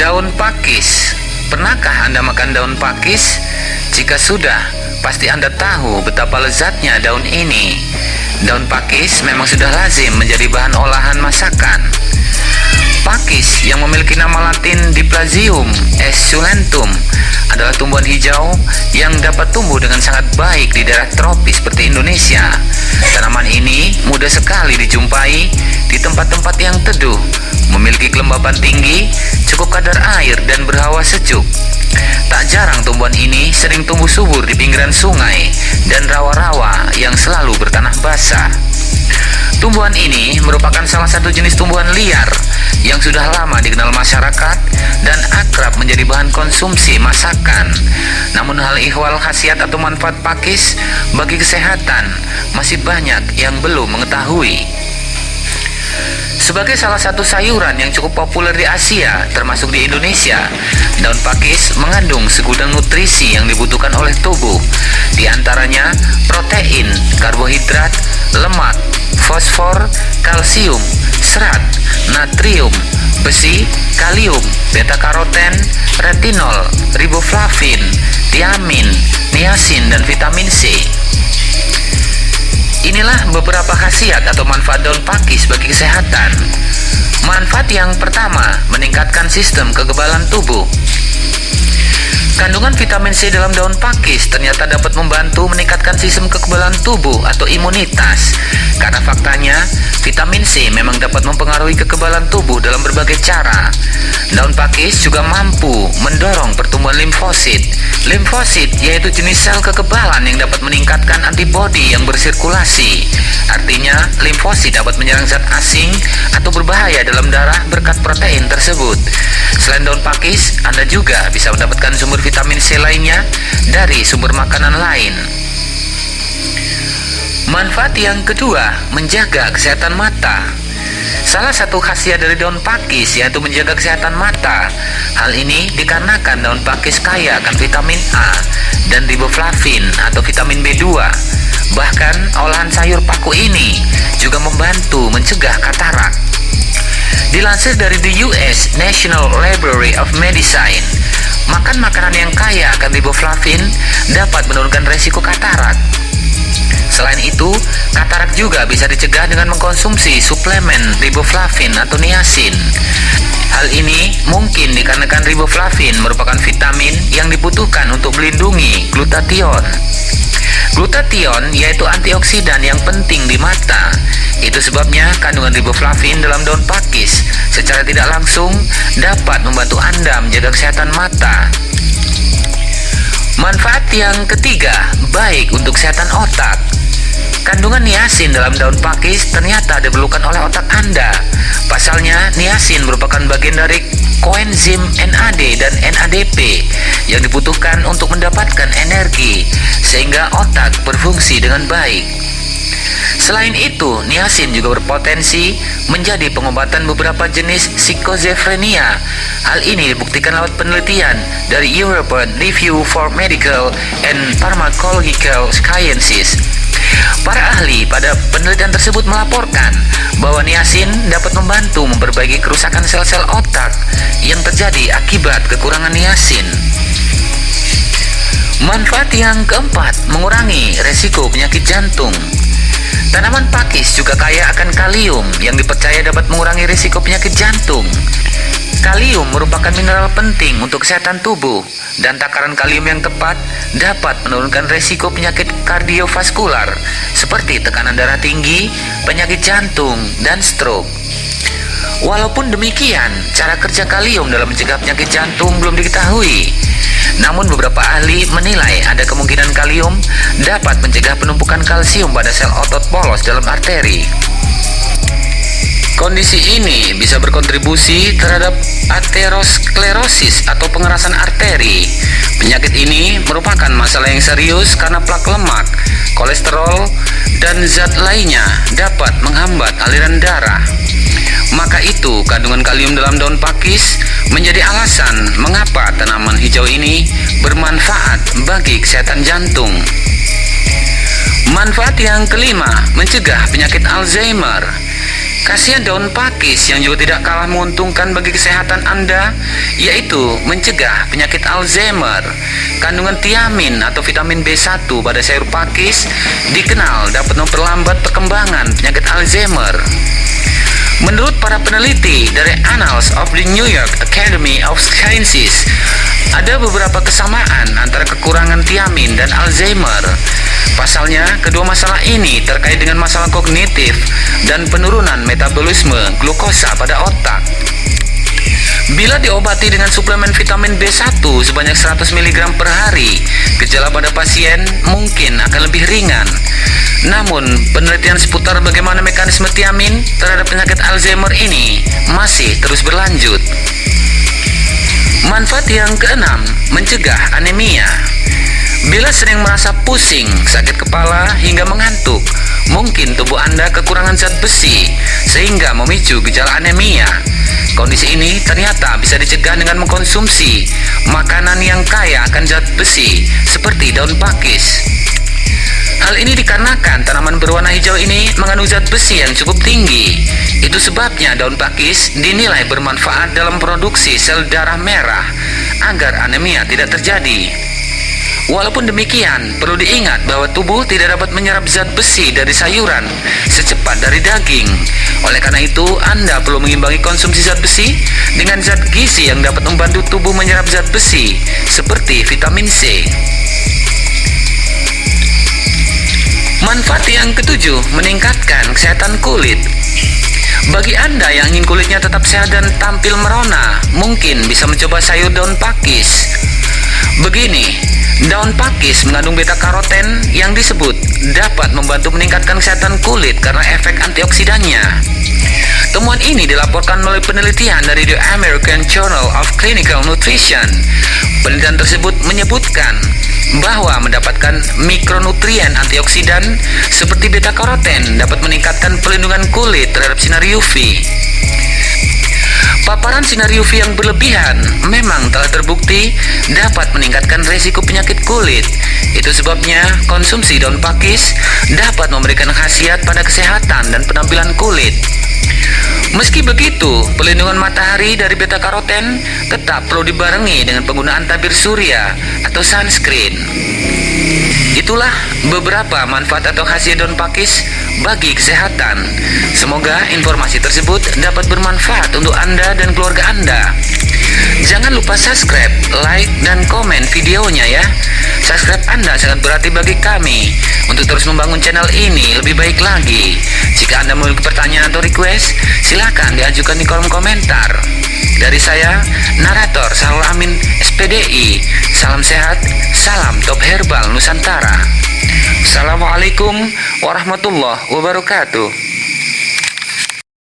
Daun pakis. Pernahkah Anda makan daun pakis? Jika sudah, pasti Anda tahu betapa lezatnya daun ini. Daun pakis memang sudah lazim menjadi bahan olahan masakan. Pakis yang memiliki nama latin Diplasium esculentum adalah tumbuhan hijau yang dapat tumbuh dengan sangat baik di daerah tropis seperti Indonesia. Tanaman ini mudah sekali dijumpai di tempat-tempat yang teduh, memiliki kelembapan tinggi, cukup kadar air dan berhawa sejuk. Tak jarang tumbuhan ini sering tumbuh subur di pinggiran sungai dan rawa-rawa yang selalu bertanah basah. Tumbuhan ini merupakan salah satu jenis tumbuhan liar yang sudah lama dikenal masyarakat dan akrab menjadi bahan konsumsi masakan. Namun hal ihwal khasiat atau manfaat pakis bagi kesehatan masih banyak yang belum mengetahui. Sebagai salah satu sayuran yang cukup populer di Asia, termasuk di Indonesia, daun pakis mengandung segudang nutrisi yang dibutuhkan oleh tubuh, di antaranya protein, karbohidrat, lemak, fosfor, kalsium, serat, natrium, besi, kalium, beta karoten, retinol, riboflavin, tiamin, niacin, dan vitamin C. Inilah beberapa khasiat atau manfaat daun pakis bagi kesehatan. Manfaat yang pertama, meningkatkan sistem kekebalan tubuh. Kandungan vitamin C dalam daun pakis ternyata dapat membantu meningkatkan sistem kekebalan tubuh atau imunitas. Karena faktanya, vitamin C memang dapat mempengaruhi kekebalan tubuh dalam berbagai cara. Daun pakis juga mampu mendorong pertumbuhan limfosit. Limfosit yaitu jenis sel kekebalan yang dapat meningkatkan antibodi yang bersirkulasi. Artinya, limfosit dapat menyerang zat asing atau berbahaya dalam darah berkat protein tersebut. Selain daun pakis, Anda juga bisa mendapatkan sumber vitamin C lainnya dari sumber makanan lain. Manfaat yang kedua, menjaga kesehatan mata. Salah satu khasiat dari daun pakis yaitu menjaga kesehatan mata. Hal ini dikarenakan daun pakis kaya akan vitamin A dan riboflavin atau vitamin B2. Bahkan olahan sayur paku ini juga membantu mencegah katarak. Dilansir dari the US National Library of Medicine, makan makanan yang kaya akan riboflavin dapat menurunkan resiko katarak. Selain itu, katarak juga bisa dicegah dengan mengkonsumsi suplemen riboflavin atau niacin. Hal ini mungkin dikarenakan riboflavin merupakan vitamin yang dibutuhkan untuk melindungi glutathione. Glutathione yaitu antioksidan yang penting di mata. Itu sebabnya kandungan riboflavin dalam daun pakis secara tidak langsung dapat membantu Anda menjaga kesehatan mata. Manfaat yang ketiga, baik untuk kesehatan otak. Kandungan niacin dalam daun pakis ternyata diperlukan oleh otak Anda. Pasalnya, niacin merupakan bagian dari koenzim NAD dan NADP yang dibutuhkan untuk mendapatkan energi sehingga otak berfungsi dengan baik. Selain itu, niacin juga berpotensi menjadi pengobatan beberapa jenis psikozefrenia. Hal ini dibuktikan lewat penelitian dari European Review for Medical and Pharmacological Sciences Para ahli pada penelitian tersebut melaporkan bahwa niacin dapat membantu memperbaiki kerusakan sel-sel otak yang terjadi akibat kekurangan niacin. Manfaat yang keempat, mengurangi resiko penyakit jantung. Tanaman pakis juga kaya akan kalium yang dipercaya dapat mengurangi risiko penyakit jantung. Kalium merupakan mineral penting untuk kesehatan tubuh dan takaran kalium yang tepat dapat menurunkan resiko penyakit kardiovaskular seperti tekanan darah tinggi, penyakit jantung, dan stroke. Walaupun demikian, cara kerja kalium dalam mencegah penyakit jantung belum diketahui. Namun beberapa ahli menilai ada kemungkinan kalium dapat mencegah penumpukan kalsium pada sel otot polos dalam arteri. Kondisi ini bisa berkontribusi terhadap aterosklerosis atau pengerasan arteri. Penyakit ini merupakan masalah yang serius karena plak lemak, kolesterol, dan zat lainnya dapat menghambat aliran darah. Maka itu, kandungan kalium dalam daun pakis menjadi alasan mengapa tanaman hijau ini bermanfaat bagi kesehatan jantung. Manfaat yang kelima, mencegah penyakit Alzheimer. Khasiat daun pakis yang juga tidak kalah menguntungkan bagi kesehatan Anda yaitu mencegah penyakit Alzheimer. Kandungan tiamin atau vitamin B1 pada sayur pakis dikenal dapat memperlambat perkembangan penyakit Alzheimer. Menurut para peneliti dari Annals of the New York Academy of Sciences, ada beberapa kesamaan antara kekurangan tiamin dan Alzheimer. Pasalnya, kedua masalah ini terkait dengan masalah kognitif dan penurunan metabolisme glukosa pada otak. Bila diobati dengan suplemen vitamin B1 sebanyak 100 mg per hari, gejala pada pasien mungkin akan lebih ringan. Namun, penelitian seputar bagaimana mekanisme tiamin terhadap penyakit Alzheimer ini masih terus berlanjut. Manfaat yang keenam, mencegah anemia. Bila sering merasa pusing, sakit kepala, hingga mengantuk, mungkin tubuh Anda kekurangan zat besi, sehingga memicu gejala anemia. Kondisi ini ternyata bisa dicegah dengan mengkonsumsi makanan yang kaya akan zat besi, seperti daun pakis. Hal ini dikarenakan tanaman berwarna hijau ini mengandung zat besi yang cukup tinggi. Itu sebabnya daun pakis dinilai bermanfaat dalam produksi sel darah merah agar anemia tidak terjadi. Walaupun demikian, perlu diingat bahwa tubuh tidak dapat menyerap zat besi dari sayuran secepat dari daging. Oleh karena itu, Anda perlu mengimbangi konsumsi zat besi dengan zat gizi yang dapat membantu tubuh menyerap zat besi, seperti vitamin C. Manfaat yang ketujuh, meningkatkan kesehatan kulit. Bagi Anda yang ingin kulitnya tetap sehat dan tampil merona, mungkin bisa mencoba sayur daun pakis. Begini, daun pakis mengandung beta karoten yang disebut dapat membantu meningkatkan kesehatan kulit karena efek antioksidannya. Temuan ini dilaporkan melalui penelitian dari The American Journal of Clinical Nutrition. Penelitian tersebut menyebutkan bahwa mendapatkan mikronutrien antioksidan seperti beta karoten dapat meningkatkan perlindungan kulit terhadap sinar UV. Paparan sinar UV yang berlebihan memang telah terbukti dapat meningkatkan resiko penyakit kulit. Itu sebabnya konsumsi daun pakis dapat memberikan khasiat pada kesehatan dan penampilan kulit. Meski begitu, pelindungan matahari dari beta karoten tetap perlu dibarengi dengan penggunaan tabir surya atau sunscreen. Itulah beberapa manfaat atau khasiat daun pakis bagi kesehatan. Semoga informasi tersebut dapat bermanfaat untuk Anda dan keluarga Anda. Jangan lupa subscribe, like, dan komen videonya ya. Subscribe Anda sangat berarti bagi kami untuk terus membangun channel ini lebih baik lagi. Jika Anda memiliki pertanyaan atau request, silahkan diajukan di kolom komentar. Dari saya, narator Sarul Amin SPDI. Salam sehat, salam top herbal Nusantara. Assalamualaikum warahmatullahi wabarakatuh.